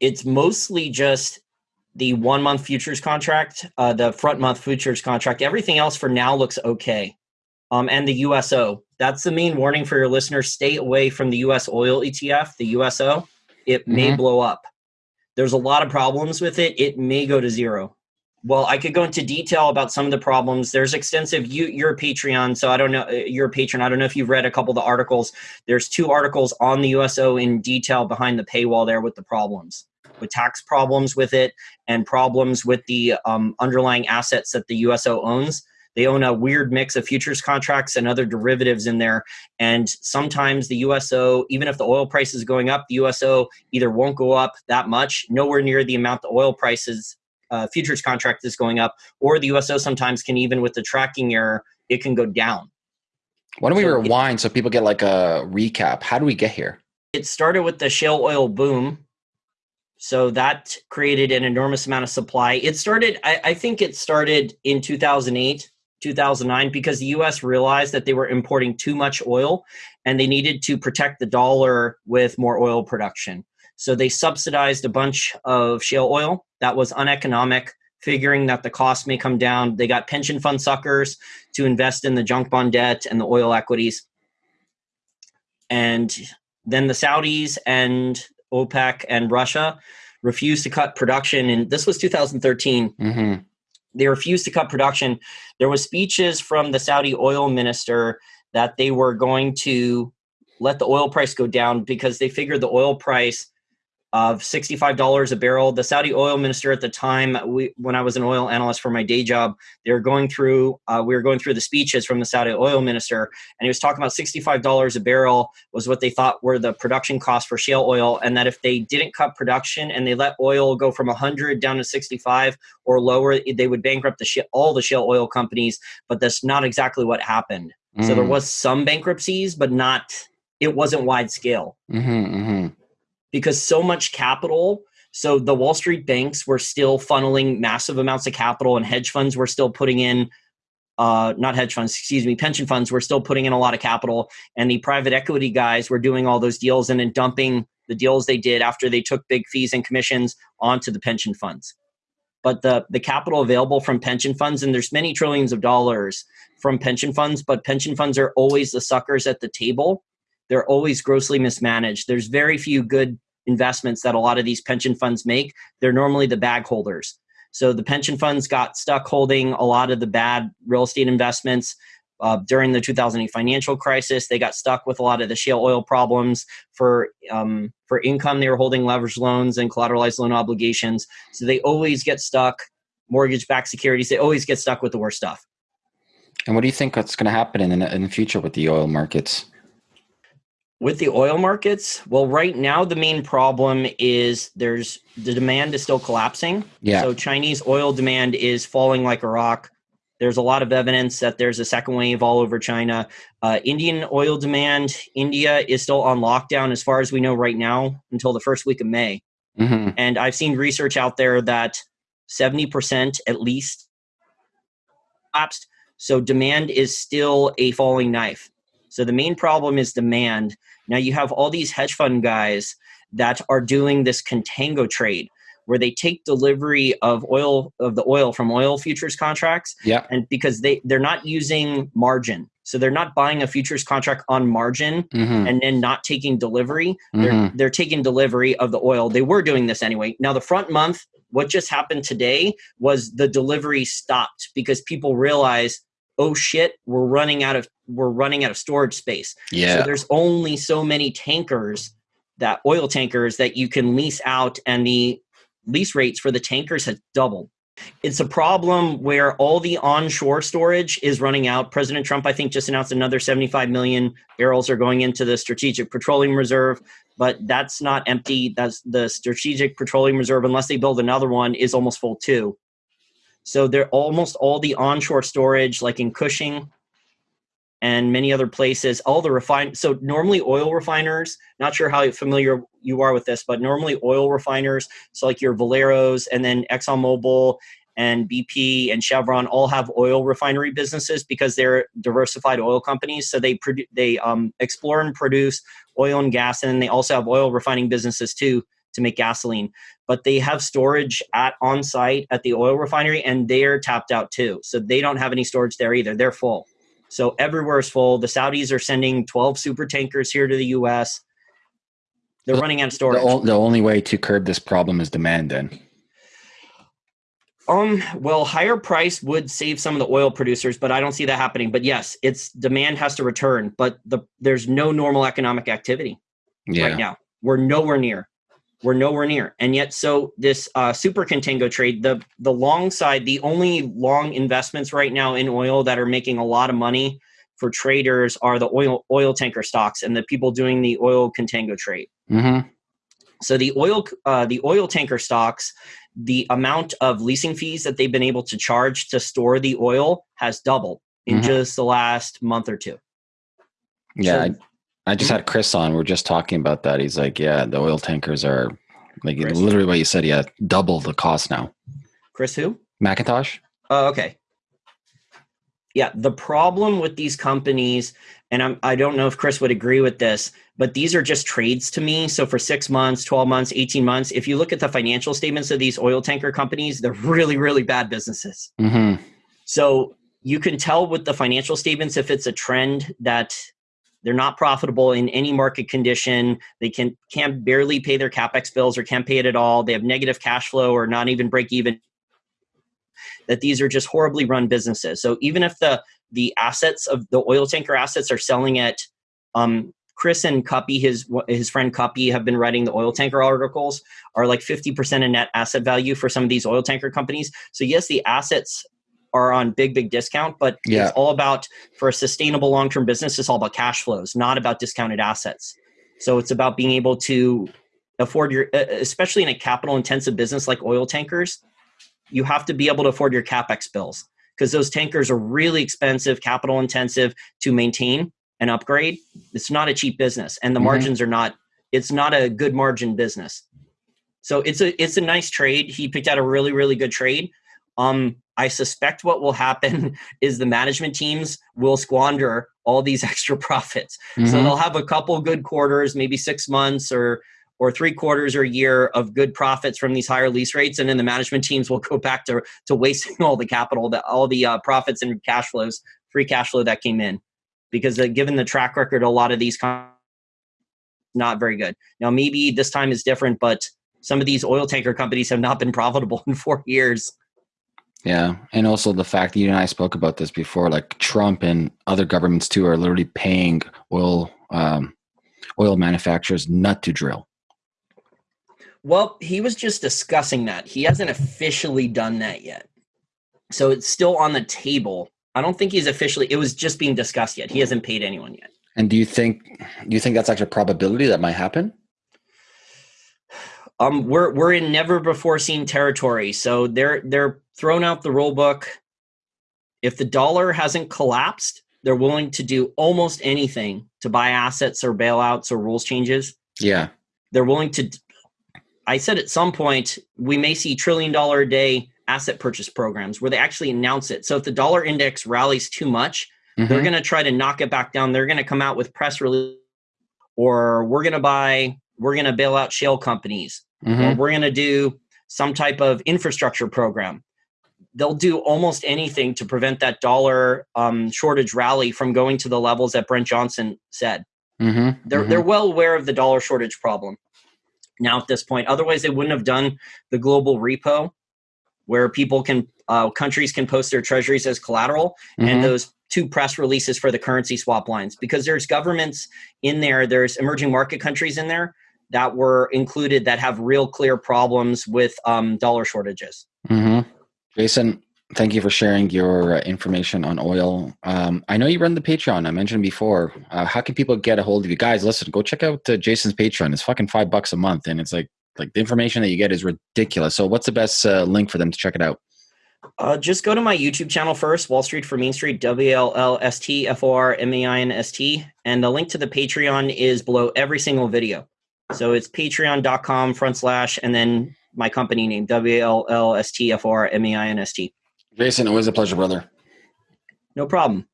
It's mostly just the one month futures contract, uh, the front month futures contract. Everything else for now looks okay. Um, and the USO. That's the main warning for your listeners. Stay away from the US oil ETF, the USO. It mm-hmm. may blow up. There's a lot of problems with it. It may go to zero. Well, I could go into detail about some of the problems. There's extensive. You, you're a Patreon, so I don't know. Uh, you're a patron. I don't know if you've read a couple of the articles. There's two articles on the USO in detail behind the paywall there with the problems, with tax problems with it, and problems with the um, underlying assets that the USO owns. They own a weird mix of futures contracts and other derivatives in there. And sometimes the USO, even if the oil price is going up, the USO either won't go up that much, nowhere near the amount the oil prices uh, futures contract is going up, or the USO sometimes can even with the tracking error, it can go down. Why don't we so rewind it, so people get like a recap? How do we get here? It started with the shale oil boom. So that created an enormous amount of supply. It started, I, I think it started in 2008, 2009, because the US realized that they were importing too much oil and they needed to protect the dollar with more oil production. So they subsidized a bunch of shale oil that was uneconomic, figuring that the cost may come down. They got pension fund suckers to invest in the junk bond debt and the oil equities. And then the Saudis and OPEC and Russia refused to cut production. And this was 2013. Mm-hmm. They refused to cut production. There was speeches from the Saudi oil minister that they were going to let the oil price go down because they figured the oil price of $65 a barrel. The Saudi oil minister at the time, we, when I was an oil analyst for my day job, they were going through, uh, we were going through the speeches from the Saudi oil minister, and he was talking about $65 a barrel was what they thought were the production costs for shale oil, and that if they didn't cut production and they let oil go from 100 down to 65 or lower, they would bankrupt the sh- all the shale oil companies. But that's not exactly what happened. Mm. So there mm. was some bankruptcies, but not. It wasn't wide scale. Mm-hmm, mm-hmm because so much capital so the wall street banks were still funneling massive amounts of capital and hedge funds were still putting in uh, not hedge funds excuse me pension funds were still putting in a lot of capital. And the private equity guys were doing all those deals and then dumping the deals they did after they took big fees and commissions onto the pension funds. But the the capital available from pension funds and there's many trillions of dollars from pension funds but pension funds are always the suckers at the table they're always grossly mismanaged. There's very few good investments that a lot of these pension funds make. They're normally the bag holders. So the pension funds got stuck holding a lot of the bad real estate investments. Uh, during the 2008 financial crisis, they got stuck with a lot of the shale oil problems. For um, for income, they were holding leveraged loans and collateralized loan obligations. So they always get stuck. Mortgage-backed securities, they always get stuck with the worst stuff. And what do you think that's going to happen in in the future with the oil markets? With the oil markets well right now the main problem is there's the demand is still collapsing. Yeah. So chinese oil demand is falling like a rock. There's a lot of evidence that there's a second wave all over china. Uh, indian oil demand india is still on lockdown as far as we know right now until the first week of may. Mm-hmm. and i've seen research out there that 70% at least collapsed. So demand is still a falling knife so the main problem is demand. Now you have all these hedge fund guys that are doing this contango trade where they take delivery of oil of the oil from oil futures contracts. Yeah. And because they they're not using margin. So they're not buying a futures contract on margin mm-hmm. and then not taking delivery. Mm-hmm. They're they're taking delivery of the oil. They were doing this anyway. Now the front month, what just happened today was the delivery stopped because people realized oh shit we're running out of we're running out of storage space. Yeah. so there's only so many tankers that oil tankers that you can lease out and the lease rates for the tankers has doubled. It's a problem where all the onshore storage is running out. President trump i think just announced another 75 million barrels are going into the strategic petroleum reserve but that's not empty. That's the strategic petroleum reserve unless they build another one is almost full too so they're almost all the onshore storage, like in Cushing and many other places, all the refine. So normally oil refiners, not sure how familiar you are with this, but normally oil refiners, so like your Valeros and then ExxonMobil and BP and Chevron all have oil refinery businesses because they're diversified oil companies. So they produ- they um, explore and produce oil and gas, and then they also have oil refining businesses too to make gasoline. But they have storage at on site at the oil refinery, and they're tapped out too. So they don't have any storage there either. They're full. So everywhere is full. The Saudis are sending 12 super tankers here to the U.S. They're running out of storage. The, the only way to curb this problem is demand, then. Um, well, higher price would save some of the oil producers, but I don't see that happening. But yes, it's demand has to return, but the there's no normal economic activity yeah. right now. We're nowhere near. We're nowhere near. And yet so this uh, super contango trade, the the long side, the only long investments right now in oil that are making a lot of money for traders are the oil oil tanker stocks and the people doing the oil contango trade. Mm-hmm. So the oil uh, the oil tanker stocks, the amount of leasing fees that they've been able to charge to store the oil has doubled in mm-hmm. just the last month or two. Yeah, so, I, just had Chris on. We are just talking about that. He's like, yeah, the oil tankers are like Chris. literally what you said. Yeah, double the cost now. Chris, who? Macintosh. Oh, okay. Yeah, the problem with these companies, and I'm, I don't know if Chris would agree with this, but these are just trades to me. So for six months, 12 months, 18 months, if you look at the financial statements of these oil tanker companies, they're really, really bad businesses. Mm-hmm. So you can tell with the financial statements if it's a trend that they're not profitable in any market condition. They can can barely pay their capex bills or can't pay it at all. They have negative cash flow or not even break even that these are just horribly run businesses. So even if the the assets of the oil tanker assets are selling at um, Chris and Kuppy, his his friend Kuppy, have been writing the oil tanker articles are like 50% of net asset value for some of these oil tanker companies. So yes, the assets are on big, big discount, but yeah. it's all about for a sustainable long-term business, it's all about cash flows, not about discounted assets. So it's about being able to afford your especially in a capital intensive business like oil tankers you have to be able to afford your capex bills because those tankers are really expensive, capital intensive to maintain and upgrade. It's not a cheap business, and the mm-hmm. margins are not. It's not a good margin business. So it's a it's a nice trade. He picked out a really really good trade. Um, I suspect what will happen is the management teams will squander all these extra profits. Mm-hmm. So they'll have a couple good quarters, maybe six months or or three quarters or a year of good profits from these higher lease rates, and then the management teams will go back to to wasting all the capital, that all the uh, profits and cash flows, free cash flow that came in, because uh, given the track record, a lot of these con- not very good. Now maybe this time is different, but some of these oil tanker companies have not been profitable in four years. Yeah, and also the fact that you and I spoke about this before, like Trump and other governments too are literally paying oil um, oil manufacturers not to drill. Well, he was just discussing that. He hasn't officially done that yet. So it's still on the table. I don't think he's officially it was just being discussed yet. He hasn't paid anyone yet. And do you think do you think that's actually a probability that might happen? Um we're we're in never before seen territory. So they're they're thrown out the rule book. If the dollar hasn't collapsed, they're willing to do almost anything to buy assets or bailouts or rules changes. Yeah. They're willing to I said at some point we may see trillion dollar a day asset purchase programs where they actually announce it. So if the dollar index rallies too much, mm-hmm. they're going to try to knock it back down. They're going to come out with press release or we're going to buy, we're going to bail out shale companies, mm-hmm. or we're going to do some type of infrastructure program. They'll do almost anything to prevent that dollar um, shortage rally from going to the levels that Brent Johnson said. Mm-hmm. They're, they're mm-hmm. well aware of the dollar shortage problem now at this point. Otherwise, they wouldn't have done the global repo where people can, uh, countries can post their treasuries as collateral mm-hmm. and those two press releases for the currency swap lines because there's governments in there, there's emerging market countries in there that were included that have real clear problems with um, dollar shortages. Mm-hmm. Jason, thank you for sharing your information on oil. Um, I know you run the Patreon. I mentioned before. Uh, how can people get a hold of you guys? Listen, go check out uh, Jason's Patreon. It's fucking five bucks a month, and it's like like the information that you get is ridiculous. So, what's the best uh, link for them to check it out? Uh, just go to my YouTube channel first, Wall Street for Main Street, W L L S T F O R M A I N S T, and the link to the Patreon is below every single video. So it's patreon.com front slash and then my company name, W L L S T F R M A I N S T. Jason, always a pleasure, brother. No problem.